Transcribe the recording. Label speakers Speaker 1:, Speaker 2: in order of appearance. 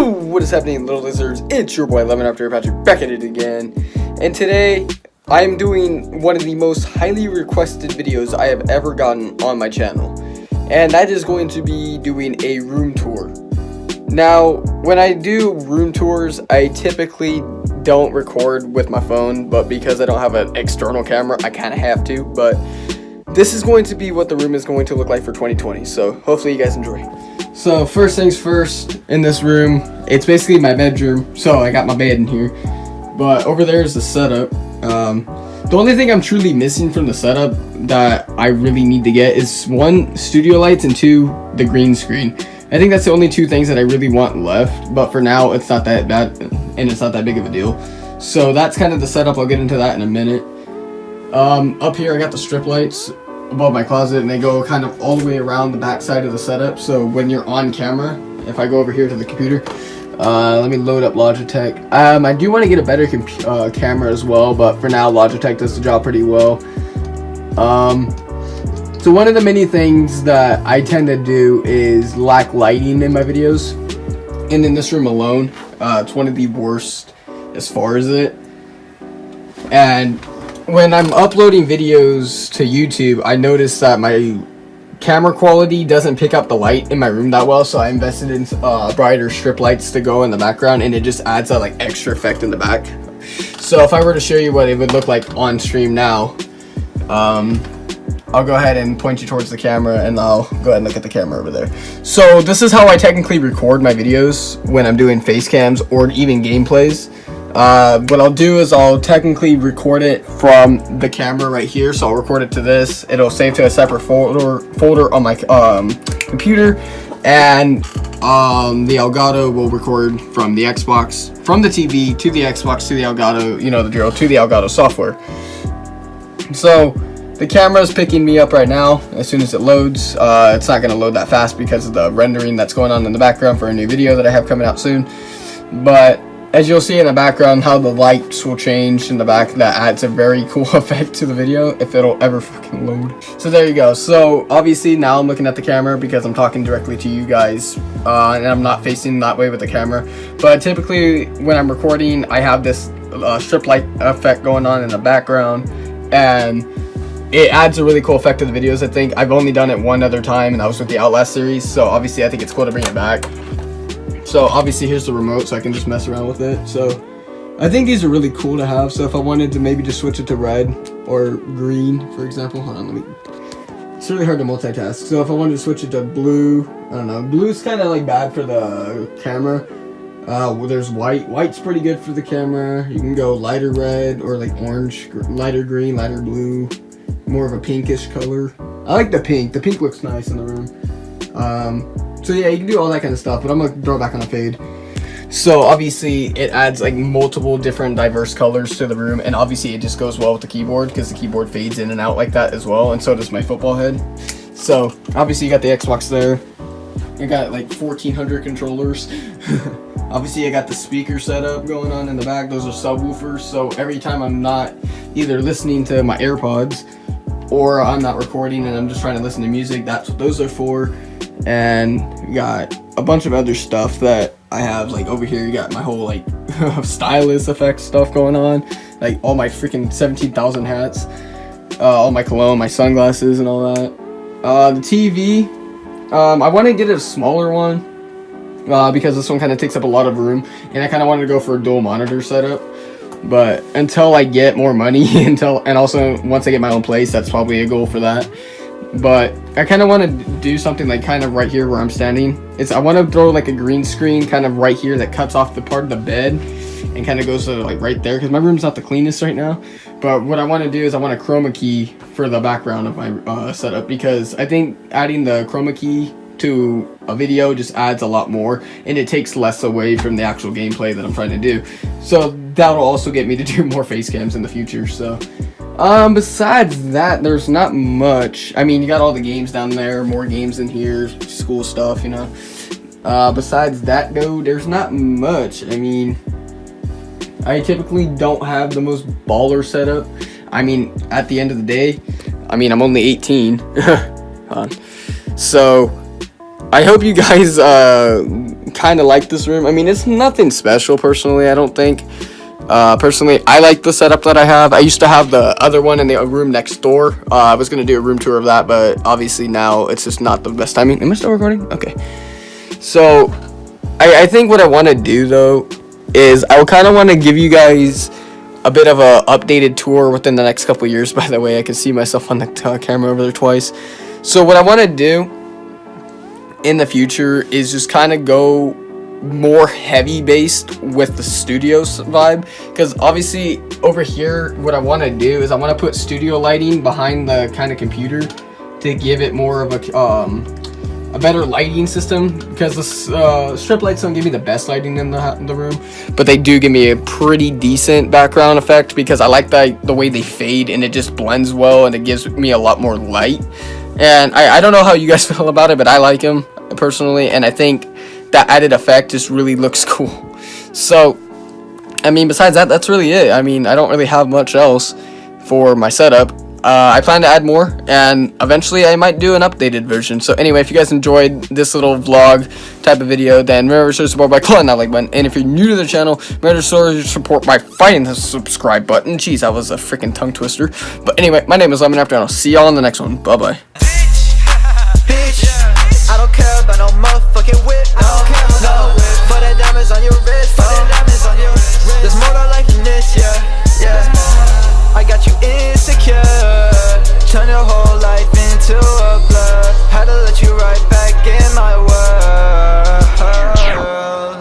Speaker 1: What is happening, little lizards? It's your boy Lemon After Patrick back at it again. And today, I am doing one of the most highly requested videos I have ever gotten on my channel. And that is going to be doing a room tour. Now, when I do room tours, I typically don't record with my phone, but because I don't have an external camera, I kind of have to. But this is going to be what the room is going to look like for 2020, so hopefully you guys enjoy. So first things first, in this room, it's basically my bedroom, so I got my bed in here. But over there is the setup. Um, the only thing I'm truly missing from the setup that I really need to get is one, studio lights, and two, the green screen. I think that's the only two things that I really want left, but for now, it's not that bad, and it's not that big of a deal. So that's kind of the setup, I'll get into that in a minute. Um, up here, I got the strip lights above my closet, and they go kind of all the way around the back side of the setup, so when you're on camera, if I go over here to the computer, uh, let me load up Logitech. Um, I do want to get a better uh, camera as well, but for now, Logitech does the job pretty well. Um, so one of the many things that I tend to do is lack lighting in my videos. And in this room alone, uh, it's one of the worst as far as it. And when I'm uploading videos to YouTube, I notice that my camera quality doesn't pick up the light in my room that well, so I invested in uh, brighter strip lights to go in the background, and it just adds that like extra effect in the back. So if I were to show you what it would look like on stream now, um, I'll go ahead and point you towards the camera and I'll go ahead and look at the camera over there. So this is how I technically record my videos when I'm doing face cams or even gameplays. Uh, what I'll do is I'll technically record it from the camera right here. So I'll record it to this. It'll save to a separate folder folder on my um, computer. And um, the Elgato will record from the Xbox, from the TV to the Xbox to the Elgato, you know the drill, to the Elgato software. So the camera is picking me up right now as soon as it loads. Uh, it's not going to load that fast because of the rendering that's going on in the background for a new video that I have coming out soon. But as you'll see in the background how the lights will change in the back that adds a very cool effect to the video if it'll ever fucking load. So there you go. So obviously now i'm looking at the camera because i'm talking directly to you guys uh, and i'm not facing that way with the camera. But typically when i'm recording i have this uh, strip light effect going on in the background and it adds a really cool effect to the videos i think. I've only done it one other time and that was with the outlast series so obviously i think it's cool to bring it back so obviously here's the remote so I can just mess around with it. So I think these are really cool to have. So if I wanted to maybe just switch it to red or green, for example, hold on, let me, it's really hard to multitask. So if I wanted to switch it to blue, I don't know, blue's kind of like bad for the camera. Uh, well, there's white. White's pretty good for the camera. You can go lighter red or like orange, lighter green, lighter blue, more of a pinkish color. I like the pink. The pink looks nice in the room. Um, so yeah, you can do all that kind of stuff, but I'm gonna throw back on a fade. So obviously it adds like multiple different diverse colors to the room and obviously it just goes well with the keyboard because the keyboard fades in and out like that as well and so does my football head. So obviously you got the Xbox there. I got like 1400 controllers. obviously I got the speaker setup going on in the back. Those are subwoofers so every time I'm not either listening to my AirPods or I'm not recording and I'm just trying to listen to music, that's what those are for and got a bunch of other stuff that I have like over here. You got my whole like stylus effect stuff going on. Like all my freaking 17,000 hats. Uh, all my cologne my sunglasses and all that. Uh, the TV um, I want to get a smaller one uh, because this one kind of takes up a lot of room and I kind of wanted to go for a dual monitor setup. But until I get more money until and also once I get my own place that's probably a goal for that but I kind of want to do something like kind of right here where I'm standing. It's I want to throw like a green screen kind of right here that cuts off the part of the bed and kind of goes to like right there because my room's not the cleanest right now. But what I want to do is I want a chroma key for the background of my uh, setup because I think adding the chroma key to a video just adds a lot more and it takes less away from the actual gameplay that I'm trying to do. So that'll also get me to do more face cams in the future. So um, besides that, there's not much. I mean, you got all the games down there, more games in here, school stuff, you know. Uh, besides that, though, there's not much. I mean, I typically don't have the most baller setup. I mean, at the end of the day, I mean, I'm only 18. so, I hope you guys uh, kind of like this room. I mean, it's nothing special personally, I don't think. Uh, personally, I like the setup that I have. I used to have the other one in the room next door. Uh, I was going to do a room tour of that, but obviously now it's just not the best timing. Am I still recording? Okay. So, I, I think what I want to do, though, is I kind of want to give you guys a bit of a updated tour within the next couple years. By the way, I can see myself on the uh, camera over there twice. So what I want to do in the future is just kind of go more heavy based with the studios vibe. Because obviously over here what I want to do is I want to put studio lighting behind the kind of computer to give it more of a um, a better lighting system. Because the uh, strip lights don't give me the best lighting in the, in the room but they do give me a pretty decent background effect because I like the, the way they fade and it just blends well and it gives me a lot more light. And I, I don't know how you guys feel about it but I like them personally and I think that added effect just really looks cool. So, I mean, besides that, that's really it. I mean, I don't really have much else for my setup. Uh, I plan to add more, and eventually I might do an updated version. So anyway, if you guys enjoyed this little vlog type of video, then remember to support by clicking that like button. And if you're new to the channel, remember to support by fighting the subscribe button. Jeez, that was a freaking tongue twister. But anyway, my name is Lemon After, and I'll see y'all in the next one. Bye-bye.